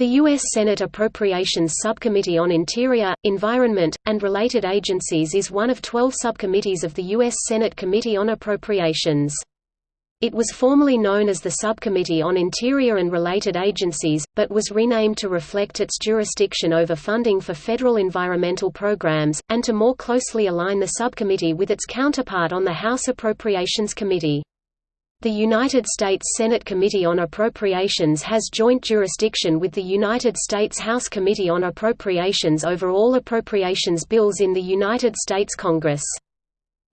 The U.S. Senate Appropriations Subcommittee on Interior, Environment, and Related Agencies is one of 12 subcommittees of the U.S. Senate Committee on Appropriations. It was formerly known as the Subcommittee on Interior and Related Agencies, but was renamed to reflect its jurisdiction over funding for federal environmental programs, and to more closely align the subcommittee with its counterpart on the House Appropriations Committee. The United States Senate Committee on Appropriations has joint jurisdiction with the United States House Committee on Appropriations over all appropriations bills in the United States Congress.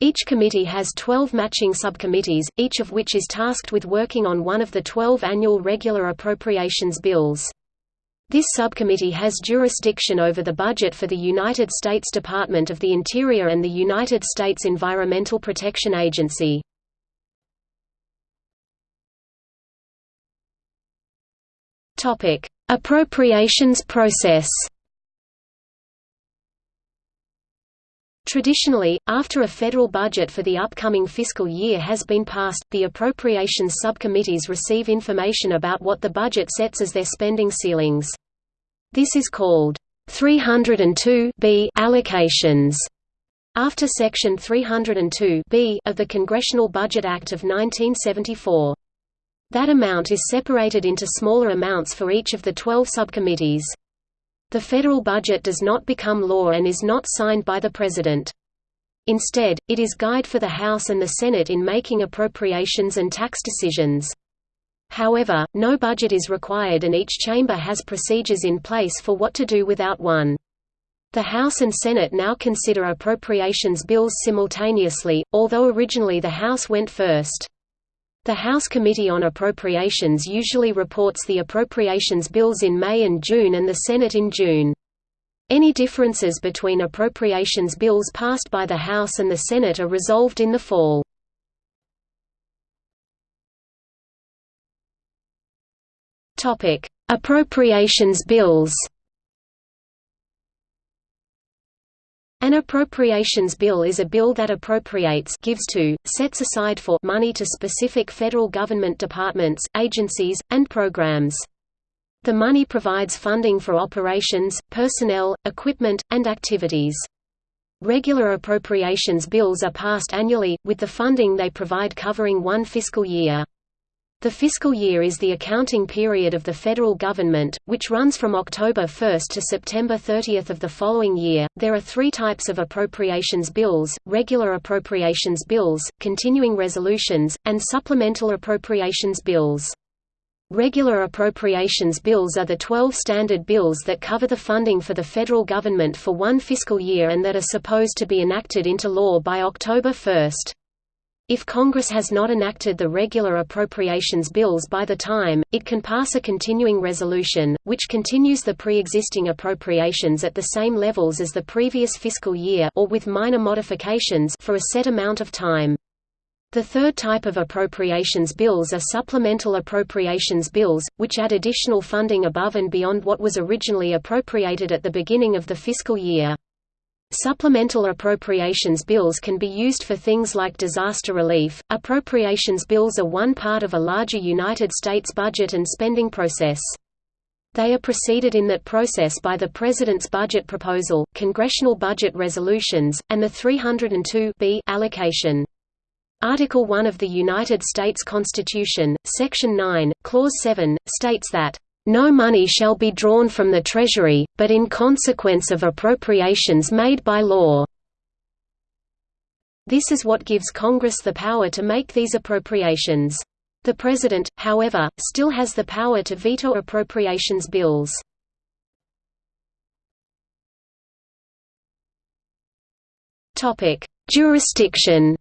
Each committee has 12 matching subcommittees, each of which is tasked with working on one of the 12 annual regular appropriations bills. This subcommittee has jurisdiction over the budget for the United States Department of the Interior and the United States Environmental Protection Agency. Topic: Appropriations process. Traditionally, after a federal budget for the upcoming fiscal year has been passed, the appropriations subcommittees receive information about what the budget sets as their spending ceilings. This is called 302 B allocations. After Section 302 B of the Congressional Budget Act of 1974. That amount is separated into smaller amounts for each of the 12 subcommittees. The federal budget does not become law and is not signed by the President. Instead, it is guide for the House and the Senate in making appropriations and tax decisions. However, no budget is required and each chamber has procedures in place for what to do without one. The House and Senate now consider appropriations bills simultaneously, although originally the House went first. The House Committee on Appropriations usually reports the appropriations bills in May and June and the Senate in June. Any differences between appropriations bills passed by the House and the Senate are resolved in the fall. Appropriations bills An appropriations bill is a bill that appropriates gives to, sets aside for money to specific federal government departments, agencies, and programs. The money provides funding for operations, personnel, equipment, and activities. Regular appropriations bills are passed annually, with the funding they provide covering one fiscal year. The fiscal year is the accounting period of the federal government, which runs from October 1 to September 30 of the following year. There are three types of appropriations bills regular appropriations bills, continuing resolutions, and supplemental appropriations bills. Regular appropriations bills are the 12 standard bills that cover the funding for the federal government for one fiscal year and that are supposed to be enacted into law by October 1. If Congress has not enacted the regular appropriations bills by the time, it can pass a continuing resolution, which continues the pre-existing appropriations at the same levels as the previous fiscal year or with minor modifications for a set amount of time. The third type of appropriations bills are supplemental appropriations bills, which add additional funding above and beyond what was originally appropriated at the beginning of the fiscal year. Supplemental appropriations bills can be used for things like disaster relief. Appropriations bills are one part of a larger United States budget and spending process. They are preceded in that process by the President's budget proposal, congressional budget resolutions, and the 302 B allocation. Article 1 of the United States Constitution, Section 9, Clause 7, states that no money shall be drawn from the Treasury, but in consequence of appropriations made by law. This is what gives Congress the power to make these appropriations. The President, however, still has the power to veto appropriations bills. Jurisdiction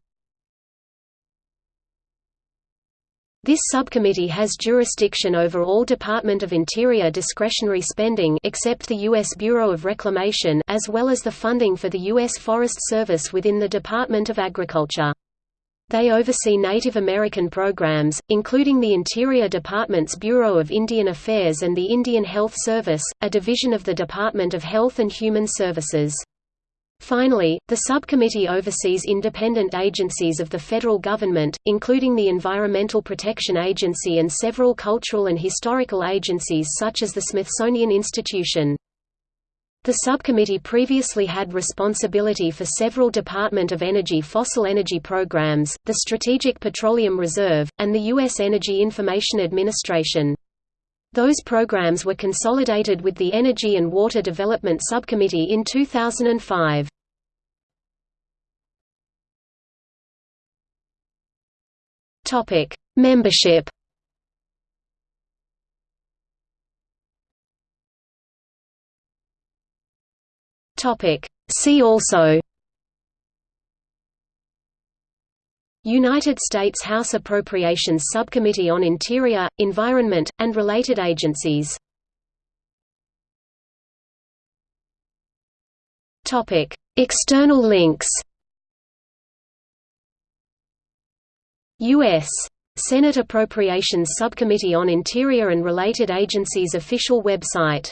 This subcommittee has jurisdiction over all Department of Interior discretionary spending except the U.S. Bureau of Reclamation as well as the funding for the U.S. Forest Service within the Department of Agriculture. They oversee Native American programs, including the Interior Department's Bureau of Indian Affairs and the Indian Health Service, a division of the Department of Health and Human Services. Finally, the subcommittee oversees independent agencies of the federal government, including the Environmental Protection Agency and several cultural and historical agencies such as the Smithsonian Institution. The subcommittee previously had responsibility for several Department of Energy fossil energy programs, the Strategic Petroleum Reserve, and the U.S. Energy Information Administration. Those programs were consolidated with the Energy and Water Development Subcommittee in 2005. Topic: Membership. Topic: See also United States House Appropriations Subcommittee on Interior, Environment, and Related Agencies. External links. U.S. Senate Appropriations Subcommittee on Interior and Related Agencies official website